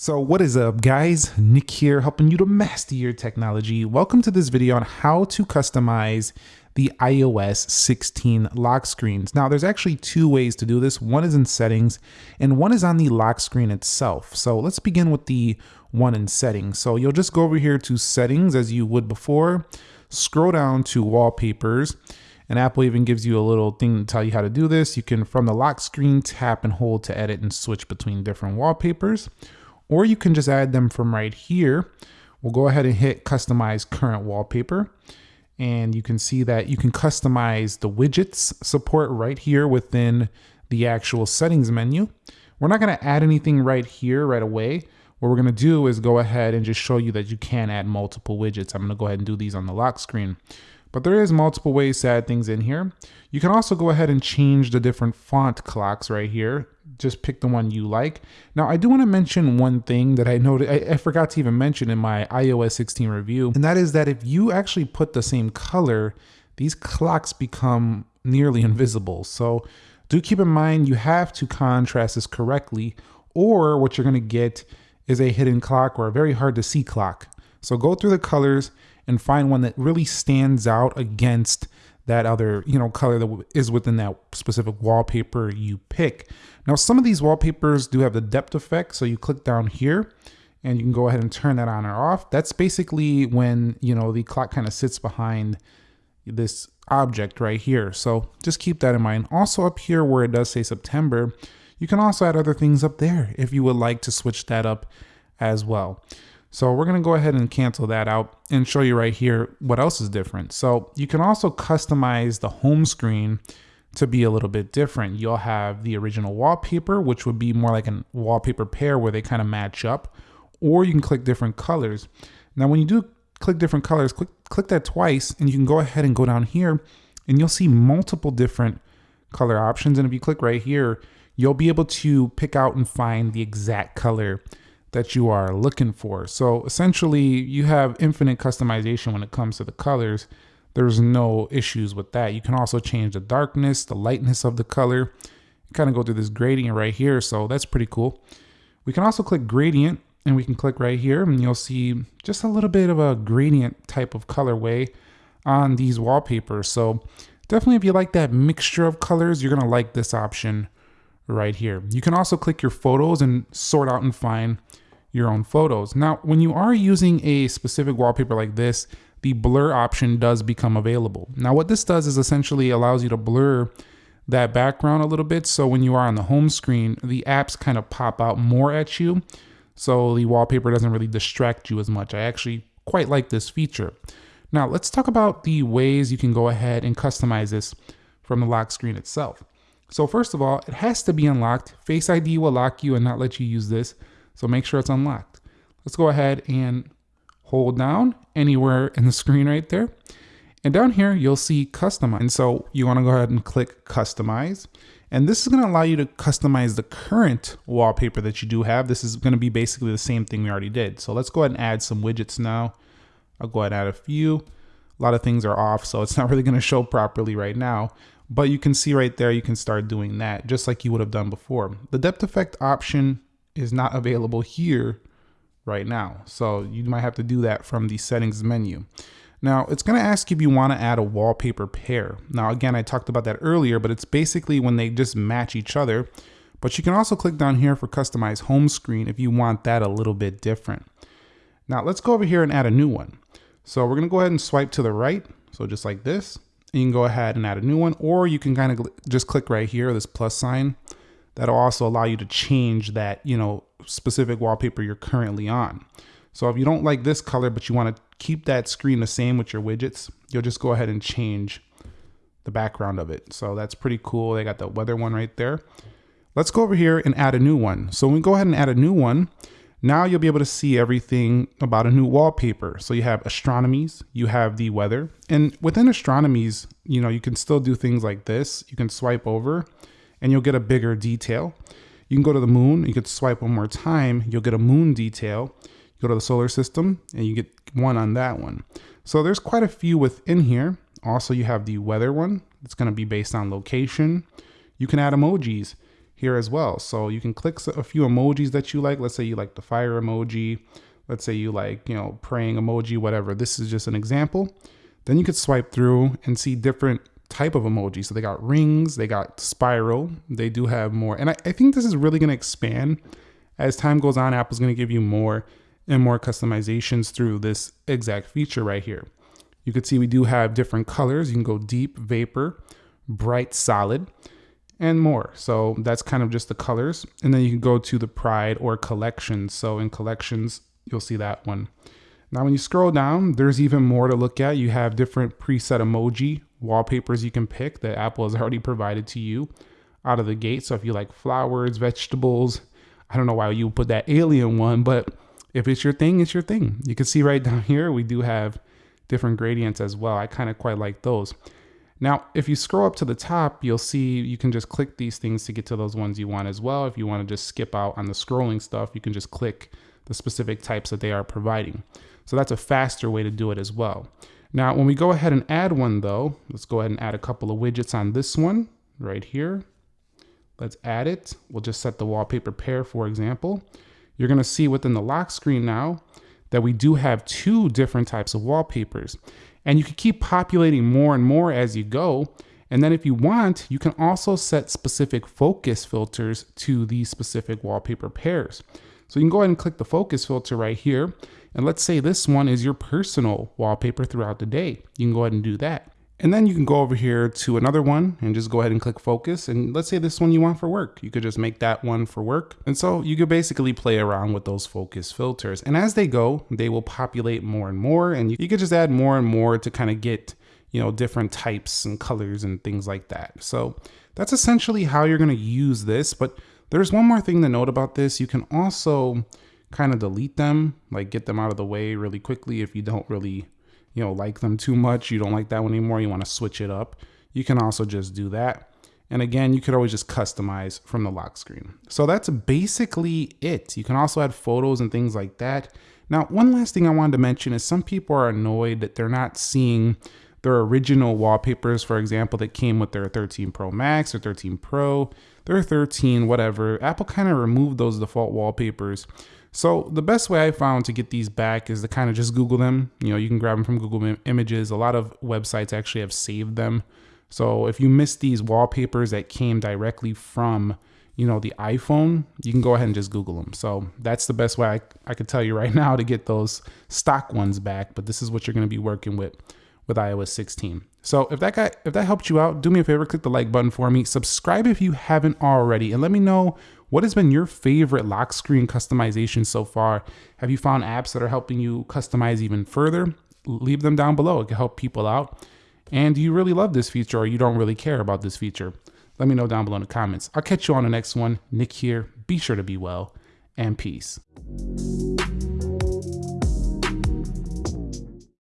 So what is up guys, Nick here helping you to master your technology. Welcome to this video on how to customize the iOS 16 lock screens. Now there's actually two ways to do this. One is in settings and one is on the lock screen itself. So let's begin with the one in settings. So you'll just go over here to settings as you would before, scroll down to wallpapers and Apple even gives you a little thing to tell you how to do this. You can from the lock screen tap and hold to edit and switch between different wallpapers or you can just add them from right here. We'll go ahead and hit customize current wallpaper and you can see that you can customize the widgets support right here within the actual settings menu. We're not gonna add anything right here right away. What we're gonna do is go ahead and just show you that you can add multiple widgets. I'm gonna go ahead and do these on the lock screen. But there is multiple ways to add things in here. You can also go ahead and change the different font clocks right here. Just pick the one you like. Now, I do want to mention one thing that I noted, I, I, forgot to even mention in my iOS 16 review, and that is that if you actually put the same color, these clocks become nearly invisible. So do keep in mind you have to contrast this correctly, or what you're going to get is a hidden clock or a very hard to see clock. So go through the colors and find one that really stands out against that other you know color that is within that specific wallpaper you pick. Now some of these wallpapers do have the depth effect so you click down here and you can go ahead and turn that on or off. That's basically when you know the clock kind of sits behind this object right here. So just keep that in mind. Also up here where it does say September, you can also add other things up there if you would like to switch that up as well. So we're gonna go ahead and cancel that out and show you right here what else is different. So you can also customize the home screen to be a little bit different. You'll have the original wallpaper, which would be more like a wallpaper pair where they kind of match up, or you can click different colors. Now, when you do click different colors, click, click that twice and you can go ahead and go down here and you'll see multiple different color options. And if you click right here, you'll be able to pick out and find the exact color that you are looking for. So essentially you have infinite customization when it comes to the colors. There's no issues with that. You can also change the darkness, the lightness of the color, kind of go through this gradient right here. So that's pretty cool. We can also click gradient and we can click right here and you'll see just a little bit of a gradient type of colorway on these wallpapers. So definitely if you like that mixture of colors, you're gonna like this option right here. You can also click your photos and sort out and find your own photos. Now, when you are using a specific wallpaper like this, the blur option does become available. Now, what this does is essentially allows you to blur that background a little bit. So when you are on the home screen, the apps kind of pop out more at you. So the wallpaper doesn't really distract you as much. I actually quite like this feature. Now let's talk about the ways you can go ahead and customize this from the lock screen itself. So first of all, it has to be unlocked. Face ID will lock you and not let you use this. So make sure it's unlocked. Let's go ahead and hold down anywhere in the screen right there. And down here, you'll see customize. And so you wanna go ahead and click customize. And this is gonna allow you to customize the current wallpaper that you do have. This is gonna be basically the same thing we already did. So let's go ahead and add some widgets now. I'll go ahead and add a few. A lot of things are off, so it's not really gonna show properly right now. But you can see right there, you can start doing that just like you would have done before. The depth effect option is not available here right now. So you might have to do that from the settings menu. Now it's gonna ask if you wanna add a wallpaper pair. Now again, I talked about that earlier, but it's basically when they just match each other. But you can also click down here for customize home screen if you want that a little bit different. Now let's go over here and add a new one. So we're gonna go ahead and swipe to the right. So just like this you can go ahead and add a new one, or you can kind of just click right here, this plus sign. That'll also allow you to change that, you know, specific wallpaper you're currently on. So if you don't like this color, but you want to keep that screen the same with your widgets, you'll just go ahead and change the background of it. So that's pretty cool. They got the weather one right there. Let's go over here and add a new one. So when we go ahead and add a new one, now you'll be able to see everything about a new wallpaper. So you have astronomies, you have the weather, and within astronomies, you know, you can still do things like this. You can swipe over and you'll get a bigger detail. You can go to the moon, you could swipe one more time, you'll get a moon detail. You go to the solar system and you get one on that one. So there's quite a few within here. Also, you have the weather one. It's gonna be based on location. You can add emojis. Here as well. So you can click a few emojis that you like. Let's say you like the fire emoji. Let's say you like, you know, praying emoji, whatever. This is just an example. Then you could swipe through and see different type of emojis. So they got rings, they got spiral. They do have more. And I, I think this is really going to expand as time goes on. Apple's going to give you more and more customizations through this exact feature right here. You can see we do have different colors. You can go deep, vapor, bright, solid and more. So that's kind of just the colors. And then you can go to the Pride or collections. So in collections, you'll see that one. Now, when you scroll down, there's even more to look at. You have different preset emoji wallpapers you can pick that Apple has already provided to you out of the gate. So if you like flowers, vegetables, I don't know why you put that alien one, but if it's your thing, it's your thing. You can see right down here, we do have different gradients as well. I kind of quite like those. Now, if you scroll up to the top, you'll see you can just click these things to get to those ones you want as well. If you want to just skip out on the scrolling stuff, you can just click the specific types that they are providing. So that's a faster way to do it as well. Now, when we go ahead and add one though, let's go ahead and add a couple of widgets on this one right here. Let's add it. We'll just set the wallpaper pair, for example. You're gonna see within the lock screen now that we do have two different types of wallpapers. And you can keep populating more and more as you go. And then if you want, you can also set specific focus filters to these specific wallpaper pairs. So you can go ahead and click the focus filter right here. And let's say this one is your personal wallpaper throughout the day. You can go ahead and do that. And then you can go over here to another one and just go ahead and click focus. And let's say this one you want for work. You could just make that one for work. And so you could basically play around with those focus filters. And as they go, they will populate more and more. And you, could just add more and more to kind of get, you know, different types and colors and things like that. So that's essentially how you're going to use this. But there's one more thing to note about this. You can also kind of delete them, like get them out of the way really quickly if you don't really you know, like them too much, you don't like that one anymore, you want to switch it up, you can also just do that. And again, you could always just customize from the lock screen. So that's basically it. You can also add photos and things like that. Now, one last thing I wanted to mention is some people are annoyed that they're not seeing their original wallpapers, for example, that came with their 13 Pro Max or 13 Pro, their 13, whatever. Apple kind of removed those default wallpapers so the best way I found to get these back is to kind of just Google them. You know, you can grab them from Google Images. A lot of websites actually have saved them. So if you miss these wallpapers that came directly from, you know, the iPhone, you can go ahead and just Google them. So that's the best way I, I could tell you right now to get those stock ones back. But this is what you're going to be working with with iOS 16. So if that guy, if that helped you out, do me a favor, click the like button for me. Subscribe if you haven't already, and let me know what has been your favorite lock screen customization so far? Have you found apps that are helping you customize even further? Leave them down below. It can help people out. And do you really love this feature or you don't really care about this feature? Let me know down below in the comments. I'll catch you on the next one. Nick here. Be sure to be well and peace.